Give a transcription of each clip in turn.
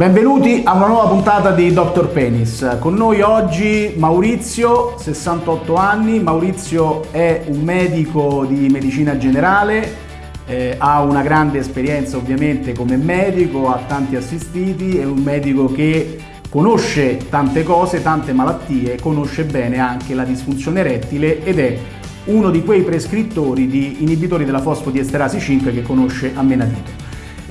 Benvenuti a una nuova puntata di Dr. Penis. Con noi oggi Maurizio, 68 anni. Maurizio è un medico di medicina generale, eh, ha una grande esperienza ovviamente come medico, ha tanti assistiti, è un medico che conosce tante cose, tante malattie, conosce bene anche la disfunzione erettile ed è uno di quei prescrittori di inibitori della fosfodiesterasi 5 che conosce a menadito.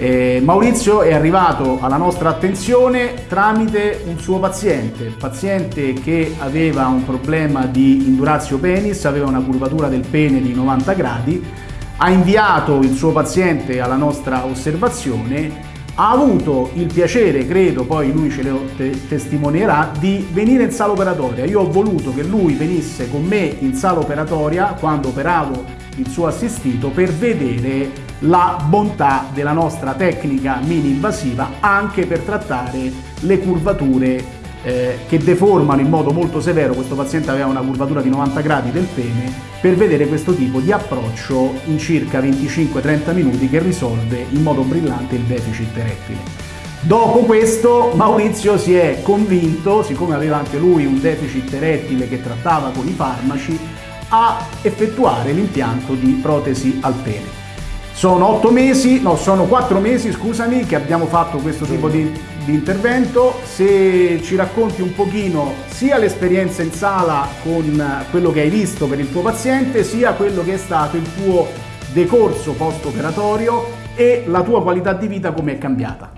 Eh, Maurizio è arrivato alla nostra attenzione tramite un suo paziente, paziente che aveva un problema di indurazio penis, aveva una curvatura del pene di 90 gradi, ha inviato il suo paziente alla nostra osservazione, ha avuto il piacere, credo, poi lui ce lo te testimonierà, di venire in sala operatoria. Io ho voluto che lui venisse con me in sala operatoria quando operavo il suo assistito per vedere la bontà della nostra tecnica mini invasiva anche per trattare le curvature eh, che deformano in modo molto severo, questo paziente aveva una curvatura di 90 gradi del pene, per vedere questo tipo di approccio in circa 25-30 minuti che risolve in modo brillante il deficit erettile. Dopo questo Maurizio si è convinto, siccome aveva anche lui un deficit erettile che trattava con i farmaci, a effettuare l'impianto di protesi al pene. Sono otto mesi, no, sono quattro mesi, scusami, che abbiamo fatto questo tipo di, di intervento. Se ci racconti un pochino sia l'esperienza in sala con quello che hai visto per il tuo paziente, sia quello che è stato il tuo decorso post-operatorio e la tua qualità di vita come è cambiata.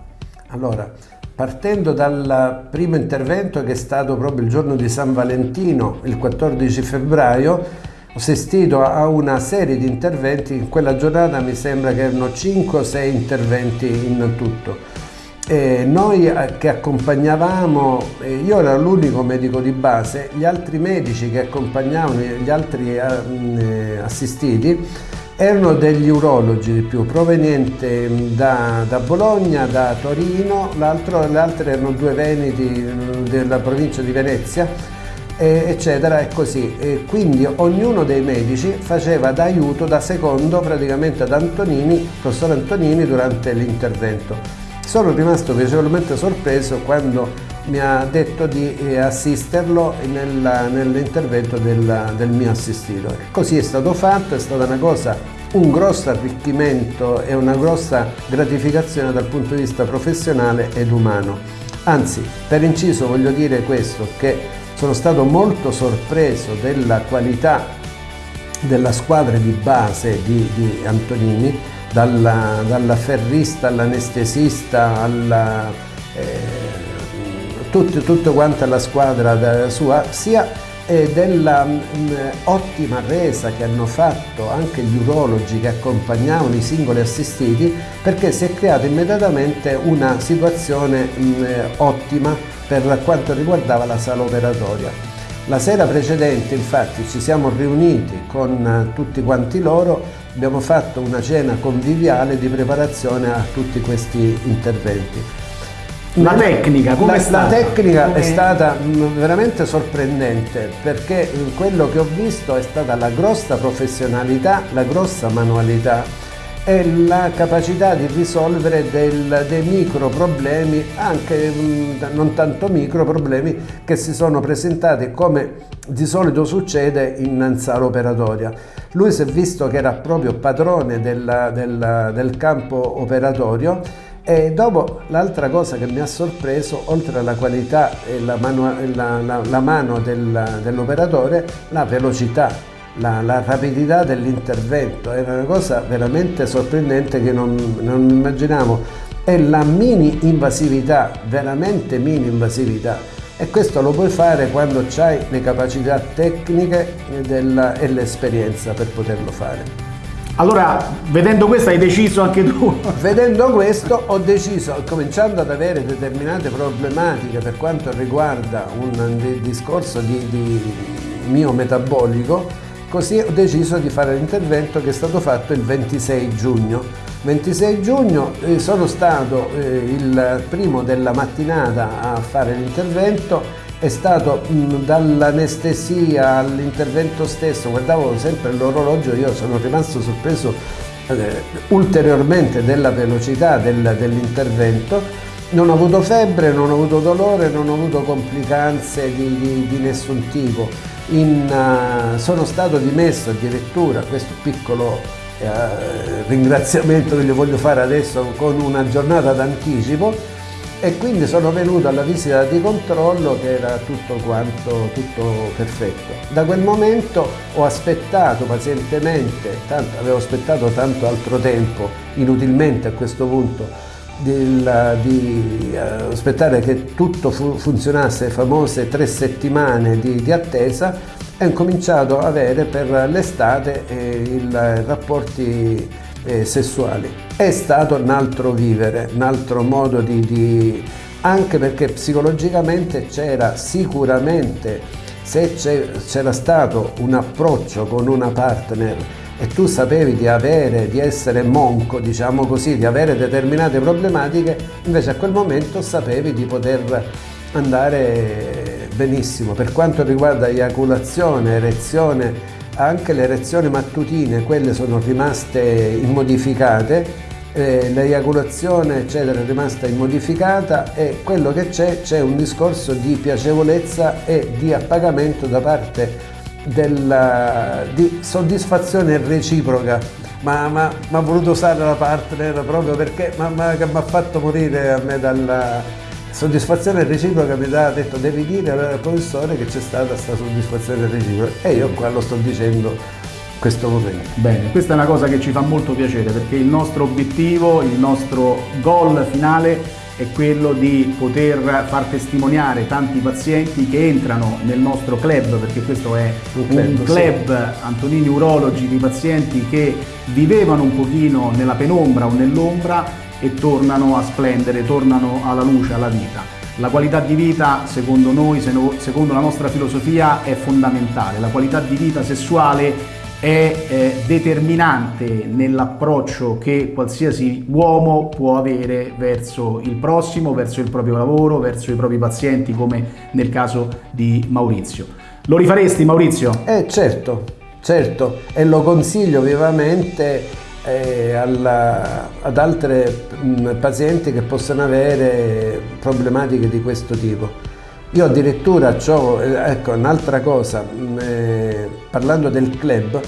Allora, partendo dal primo intervento che è stato proprio il giorno di San Valentino, il 14 febbraio, ho assistito a una serie di interventi, in quella giornata mi sembra che erano 5 o 6 interventi in tutto. E noi eh, che accompagnavamo, eh, io ero l'unico medico di base, gli altri medici che accompagnavano gli altri eh, assistiti erano degli urologi di più, provenienti da, da Bologna, da Torino, le altre erano due veneti della provincia di Venezia eccetera e così. E quindi ognuno dei medici faceva da aiuto, da secondo praticamente ad Antonini, professor Antonini durante l'intervento. Sono rimasto piacevolmente sorpreso quando mi ha detto di eh, assisterlo nell'intervento del, del mio assistito. Così è stato fatto, è stata una cosa un grosso arricchimento e una grossa gratificazione dal punto di vista professionale ed umano. Anzi, per inciso voglio dire questo, che sono stato molto sorpreso della qualità della squadra di base di, di Antonini, dalla, dalla ferrista all'anestesista, alla, eh, tutta, tutta quanta la squadra sua, sia eh, della mh, mm, resa che hanno fatto anche gli urologi che accompagnavano i singoli assistiti perché si è creata immediatamente una situazione mh, mm, ottima per quanto riguardava la sala operatoria. La sera precedente infatti ci siamo riuniti con eh, tutti quanti loro, abbiamo fatto una cena conviviale di preparazione a tutti questi interventi. La tecnica, come la, è stata? La tecnica come... è stata mm, veramente sorprendente perché quello che ho visto è stata la grossa professionalità, la grossa manualità è la capacità di risolvere del, dei micro problemi, anche mm, non tanto micro problemi, che si sono presentati come di solito succede in sala operatoria. Lui si è visto che era proprio padrone della, della, del campo operatorio e dopo l'altra cosa che mi ha sorpreso, oltre alla qualità e la mano, la, la, la mano del, dell'operatore, la velocità la, la rapidità dell'intervento, era una cosa veramente sorprendente che non, non immaginavo e la mini invasività, veramente mini invasività e questo lo puoi fare quando hai le capacità tecniche della, e l'esperienza per poterlo fare. Allora, vedendo questo hai deciso anche tu? Vedendo questo ho deciso, cominciando ad avere determinate problematiche per quanto riguarda un discorso di, di mio metabolico, Così ho deciso di fare l'intervento che è stato fatto il 26 giugno. 26 giugno eh, sono stato eh, il primo della mattinata a fare l'intervento, è stato dall'anestesia all'intervento stesso, guardavo sempre l'orologio, io sono rimasto sorpreso eh, ulteriormente della velocità del, dell'intervento Non ho avuto febbre, non ho avuto dolore, non ho avuto complicanze di, di, di nessun tipo. In, uh, sono stato dimesso addirittura, questo piccolo uh, ringraziamento che gli voglio fare adesso con una giornata d'anticipo, e quindi sono venuto alla visita di controllo che era tutto quanto tutto perfetto. Da quel momento ho aspettato pazientemente, tanto, avevo aspettato tanto altro tempo, inutilmente a questo punto, di, di uh, aspettare che tutto fu, funzionasse, famose tre settimane di, di attesa, ho cominciato ad avere per l'estate eh, i rapporti eh, sessuali. È stato un altro vivere, un altro modo di... di anche perché psicologicamente c'era sicuramente, se c'era stato un approccio con una partner e tu sapevi di avere, di essere monco, diciamo così, di avere determinate problematiche, invece a quel momento sapevi di poter andare benissimo. Per quanto riguarda eiaculazione, erezione, anche le erezioni mattutine, quelle sono rimaste immodificate, eh, l'eiaculazione eccetera è rimasta immodificata e quello che c'è, c'è un discorso di piacevolezza e di appagamento da parte della, di soddisfazione reciproca ma ha voluto usare la partner proprio perché mi ha fatto morire a me dalla, soddisfazione reciproca mi ha detto devi dire al professore che c'è stata questa soddisfazione reciproca e io qua lo sto dicendo questo momento. Bene, questa è una cosa che ci fa molto piacere perché il nostro obiettivo, il nostro goal finale è quello di poter far testimoniare tanti pazienti che entrano nel nostro club, perché questo è un club, un club sì. Antonini Urologi di pazienti che vivevano un pochino nella penombra o nell'ombra e tornano a splendere, tornano alla luce, alla vita. La qualità di vita, secondo noi, secondo la nostra filosofia, è fondamentale. La qualità di vita sessuale è eh, determinante nell'approccio che qualsiasi uomo può avere verso il prossimo, verso il proprio lavoro, verso i propri pazienti, come nel caso di Maurizio. Lo rifaresti Maurizio? Eh certo, certo, e lo consiglio vivamente eh, alla, ad altre mh, pazienti che possono avere problematiche di questo tipo. Io addirittura ho, ecco, un'altra cosa, mh, eh, parlando del club,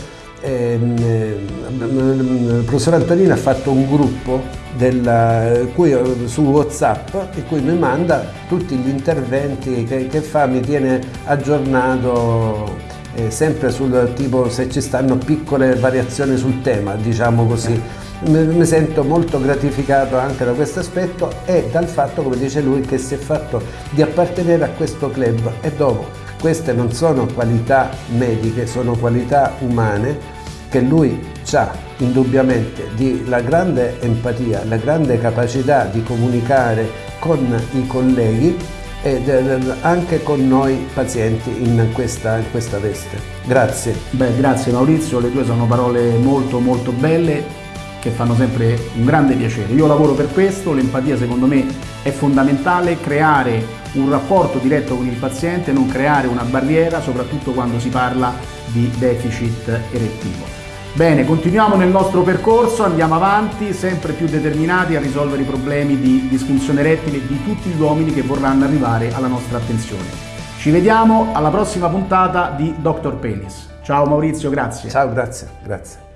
ehm, eh, il professor Antonino ha fatto un gruppo della, cui, su Whatsapp in cui mi manda tutti gli interventi che, che fa, mi tiene aggiornato eh, sempre sul tipo se ci stanno piccole variazioni sul tema, diciamo così. Mi sento molto gratificato anche da questo aspetto e dal fatto, come dice lui, che si è fatto di appartenere a questo club e dopo queste non sono qualità mediche, sono qualità umane che lui ha indubbiamente di la grande empatia, la grande capacità di comunicare con i colleghi e anche con noi pazienti in questa, in questa veste. Grazie. Beh, grazie Maurizio, le tue sono parole molto molto belle che fanno sempre un grande piacere. Io lavoro per questo, l'empatia secondo me è fondamentale, creare un rapporto diretto con il paziente, non creare una barriera, soprattutto quando si parla di deficit erettivo. Bene, continuiamo nel nostro percorso, andiamo avanti, sempre più determinati a risolvere i problemi di disfunzione erettile di tutti gli uomini che vorranno arrivare alla nostra attenzione. Ci vediamo alla prossima puntata di Dr. Penis. Ciao Maurizio, grazie. Ciao, grazie, grazie.